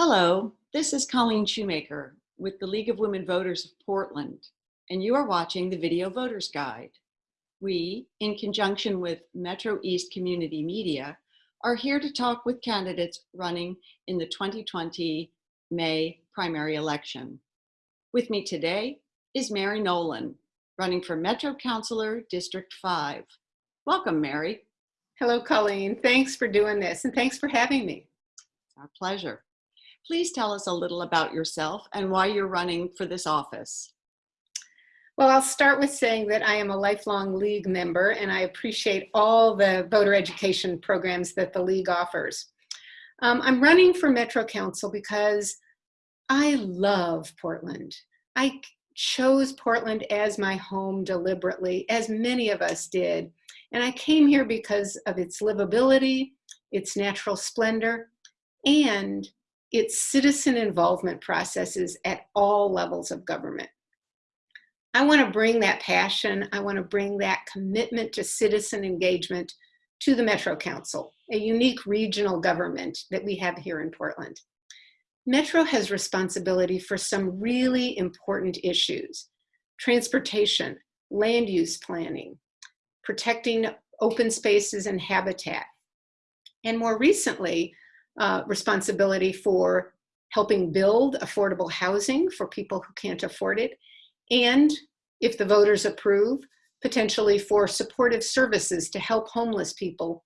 Hello, this is Colleen Shoemaker with the League of Women Voters of Portland, and you are watching the Video Voters Guide. We, in conjunction with Metro East Community Media, are here to talk with candidates running in the 2020 May primary election. With me today is Mary Nolan, running for Metro Councilor District 5. Welcome, Mary. Hello, Colleen. Thanks for doing this and thanks for having me. Our pleasure. Please tell us a little about yourself and why you're running for this office. Well, I'll start with saying that I am a lifelong League member and I appreciate all the voter education programs that the League offers. Um, I'm running for Metro Council because I love Portland. I chose Portland as my home deliberately, as many of us did. And I came here because of its livability, its natural splendor, and its citizen involvement processes at all levels of government. I want to bring that passion, I want to bring that commitment to citizen engagement to the Metro Council, a unique regional government that we have here in Portland. Metro has responsibility for some really important issues. Transportation, land use planning, protecting open spaces and habitat. And more recently, uh, responsibility for helping build affordable housing for people who can't afford it. And if the voters approve, potentially for supportive services to help homeless people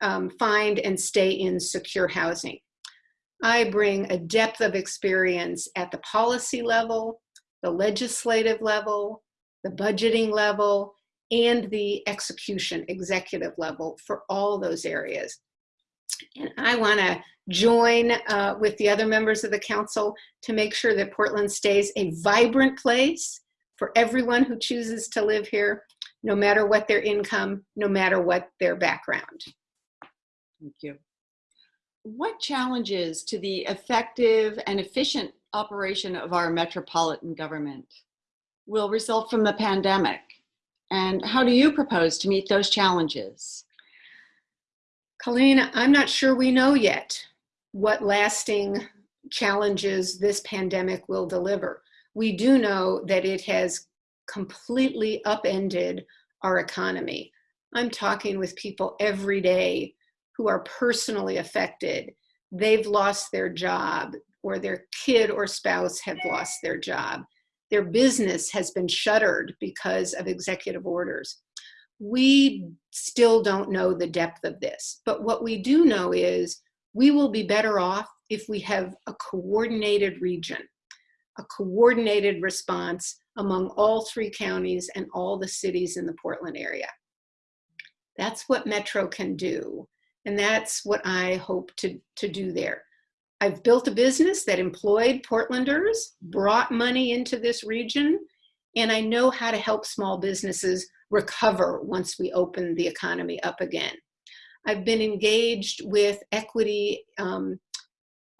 um, find and stay in secure housing. I bring a depth of experience at the policy level, the legislative level, the budgeting level, and the execution executive level for all those areas. And I want to join uh, with the other members of the council to make sure that Portland stays a vibrant place for everyone who chooses to live here, no matter what their income, no matter what their background. Thank you. What challenges to the effective and efficient operation of our metropolitan government will result from the pandemic? And how do you propose to meet those challenges? Colleen, I'm not sure we know yet what lasting challenges this pandemic will deliver. We do know that it has completely upended our economy. I'm talking with people every day who are personally affected. They've lost their job or their kid or spouse have lost their job. Their business has been shuttered because of executive orders we still don't know the depth of this. But what we do know is we will be better off if we have a coordinated region, a coordinated response among all three counties and all the cities in the Portland area. That's what Metro can do. And that's what I hope to, to do there. I've built a business that employed Portlanders, brought money into this region, and I know how to help small businesses recover once we open the economy up again. I've been engaged with equity um,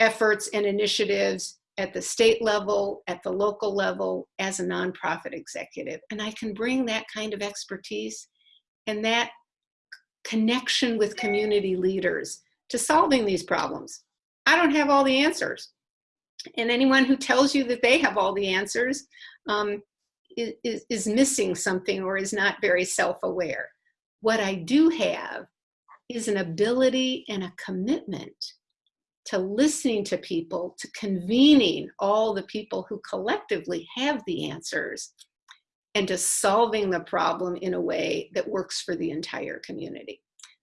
efforts and initiatives at the state level, at the local level, as a nonprofit executive. And I can bring that kind of expertise and that connection with community leaders to solving these problems. I don't have all the answers. And anyone who tells you that they have all the answers um, is, is missing something or is not very self-aware. What I do have is an ability and a commitment to listening to people, to convening all the people who collectively have the answers, and to solving the problem in a way that works for the entire community.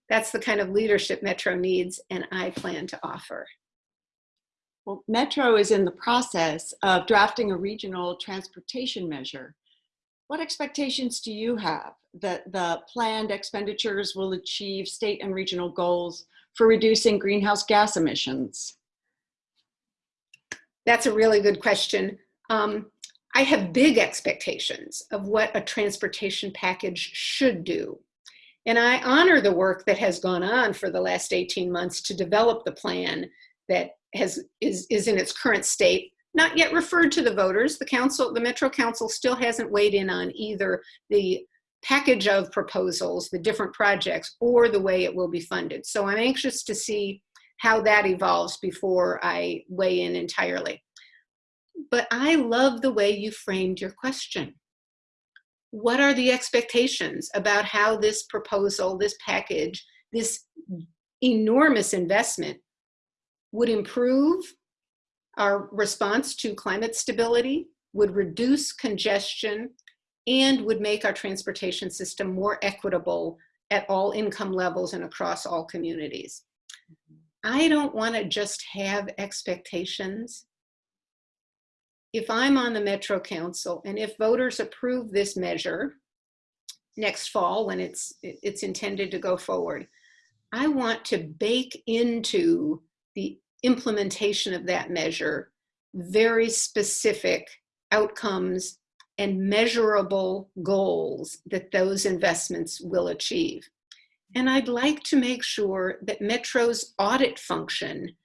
That's the kind of leadership Metro needs and I plan to offer. Well, Metro is in the process of drafting a regional transportation measure what expectations do you have that the planned expenditures will achieve state and regional goals for reducing greenhouse gas emissions? That's a really good question. Um, I have big expectations of what a transportation package should do. And I honor the work that has gone on for the last 18 months to develop the plan that has, is, is in its current state not yet referred to the voters. The council, the Metro Council still hasn't weighed in on either the package of proposals, the different projects, or the way it will be funded. So I'm anxious to see how that evolves before I weigh in entirely. But I love the way you framed your question. What are the expectations about how this proposal, this package, this enormous investment would improve our response to climate stability, would reduce congestion, and would make our transportation system more equitable at all income levels and across all communities. I don't want to just have expectations. If I'm on the Metro Council and if voters approve this measure next fall when it's, it's intended to go forward, I want to bake into the implementation of that measure very specific outcomes and measurable goals that those investments will achieve. And I'd like to make sure that Metro's audit function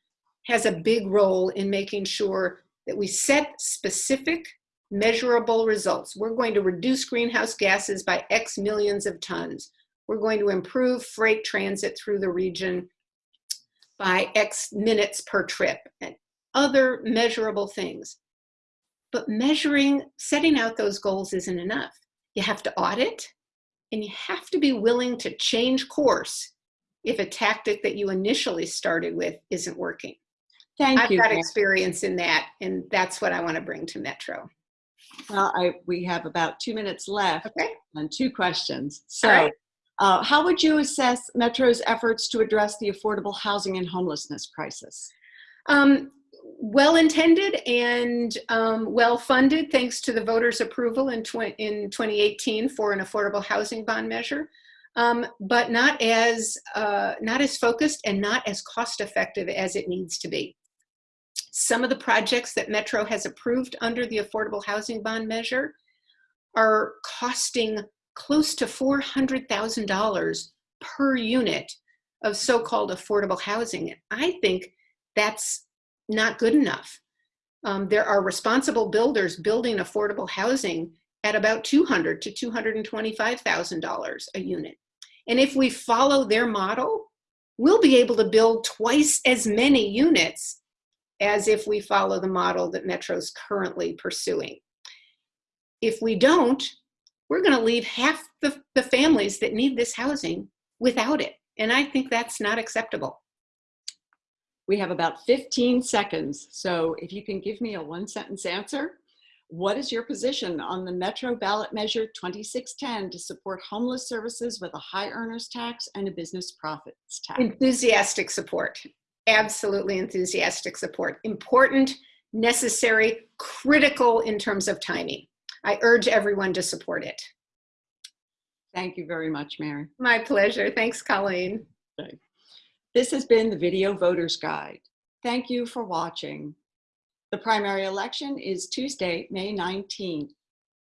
has a big role in making sure that we set specific measurable results. We're going to reduce greenhouse gases by X millions of tons. We're going to improve freight transit through the region by X minutes per trip and other measurable things. But measuring, setting out those goals isn't enough. You have to audit and you have to be willing to change course if a tactic that you initially started with isn't working. Thank you. I've you. got experience in that and that's what I want to bring to Metro. Well, I, we have about two minutes left Okay. and two questions. So, right. Uh, how would you assess Metro's efforts to address the affordable housing and homelessness crisis? Um, well intended and um, well funded thanks to the voters approval in, tw in 2018 for an affordable housing bond measure um, but not as uh, not as focused and not as cost effective as it needs to be some of the projects that metro has approved under the affordable housing bond measure are costing close to $400,000 per unit of so-called affordable housing i think that's not good enough. Um, there are responsible builders building affordable housing at about 200 to $225,000 a unit. And if we follow their model, we'll be able to build twice as many units as if we follow the model that Metro's currently pursuing. If we don't, we're gonna leave half the, the families that need this housing without it. And I think that's not acceptable. We have about 15 seconds. So if you can give me a one sentence answer, what is your position on the Metro ballot measure 2610 to support homeless services with a high earners tax and a business profits tax? Enthusiastic support. Absolutely enthusiastic support. Important, necessary, critical in terms of timing. I urge everyone to support it. Thank you very much, Mary. My pleasure. Thanks, Colleen. This has been the Video Voters Guide. Thank you for watching. The primary election is Tuesday, May 19th.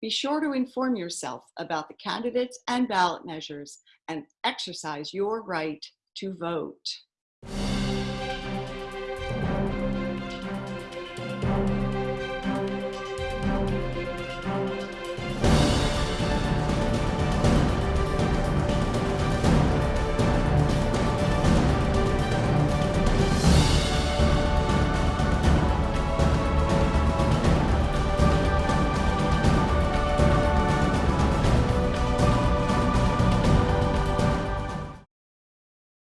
Be sure to inform yourself about the candidates and ballot measures and exercise your right to vote.